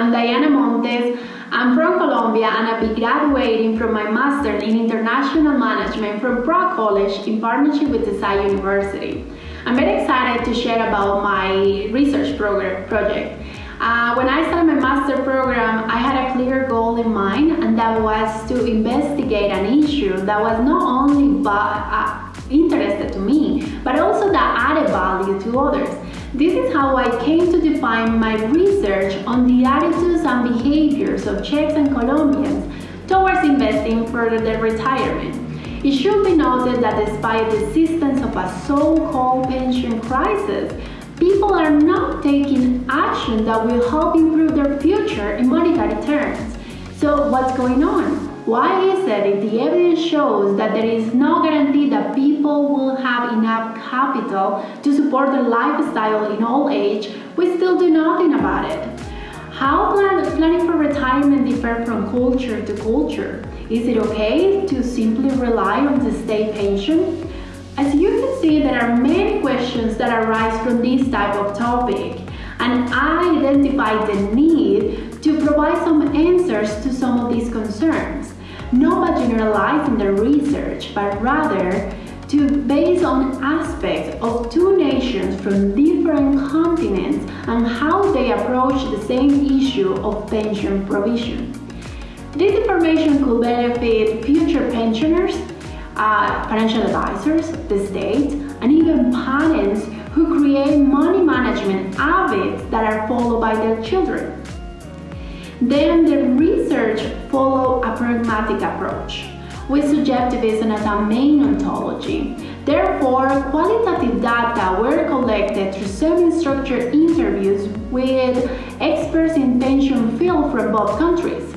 I'm Diana Montes. I'm from Colombia and I'll be graduating from my Master in International Management from Prague College in partnership with Teesside University. I'm very excited to share about my research program project. Uh, when I started my master program, I had a clear goal in mind, and that was to investigate an issue that was not only uh, interested to me, but also that added value to others. This is how I came to define my research on the attitudes and behaviors of Czechs and Colombians towards investing for their retirement. It should be noted that despite the existence of a so-called pension crisis, people are not taking action that will help improve their future in monetary terms. So what's going on? Why is it if the evidence shows that there is no guarantee that people will have enough capital to support their lifestyle in old age, we still do nothing about it? How plan planning for retirement differ from culture to culture? Is it okay to simply rely on the state pension? As you can see, there are many questions that arise from this type of topic, and I identified the need to provide some answers to some of these concerns not by generalizing the research, but rather to base on aspects of two nations from different continents and how they approach the same issue of pension provision. This information could benefit future pensioners, uh, financial advisors, the state, and even parents who create money management habits that are followed by their children. Then the research followed a pragmatic approach, with subjectivism as a main ontology. Therefore, qualitative data were collected through semi-structured interviews with experts in pension field from both countries.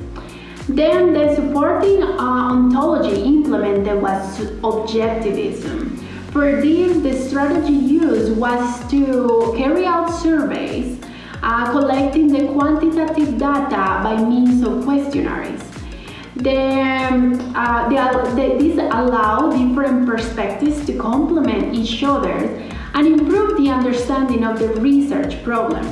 Then the supporting uh, ontology implemented was objectivism. For this, the strategy used was to carry out surveys uh, collecting the quantitative data by means of questionnaires. The, um, uh, the, these allow different perspectives to complement each other and improve the understanding of the research problem.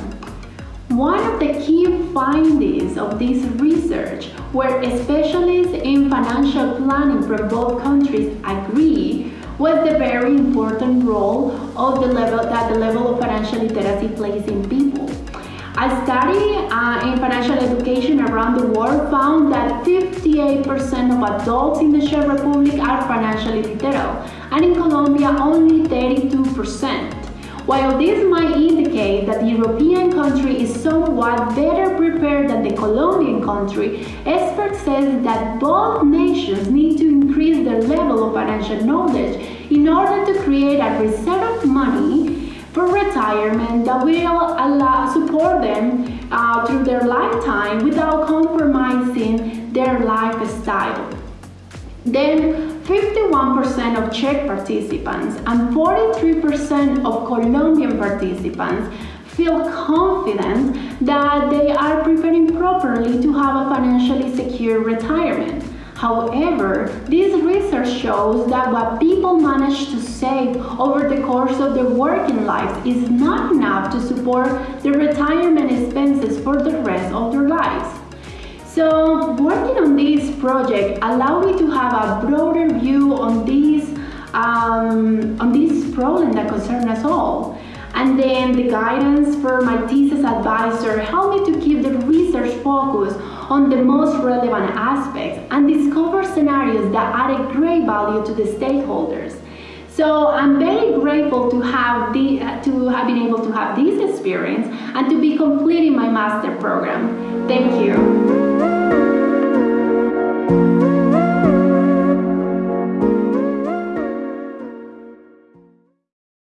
One of the key findings of this research, where specialists in financial planning from both countries agree, was the very important role of the level that the level of financial literacy plays in people. A study uh, in financial education around the world found that 58% of adults in the Czech Republic are financially literate, and in Colombia only 32%. While this might indicate that the European country is somewhat better prepared than the Colombian country, experts say that both nations need to increase their level of financial knowledge in order to create a reserve of money for retirement that will allow support them uh, through their lifetime without compromising their lifestyle. Then 51% of Czech participants and 43% of Colombian participants feel confident that they are preparing properly to have a financially secure retirement. However, this research shows that what people manage to save over the course of their working lives is not enough to support their retirement expenses for the rest of their lives. So, working on this project allowed me to have a broader view on this, um, on this problem that concerns us all. And then the guidance for my thesis advisor helped me to keep the research focus on the most relevant aspects and discover scenarios that added great value to the stakeholders. So I'm very grateful to have the, to have been able to have this experience and to be completing my master program. Thank you.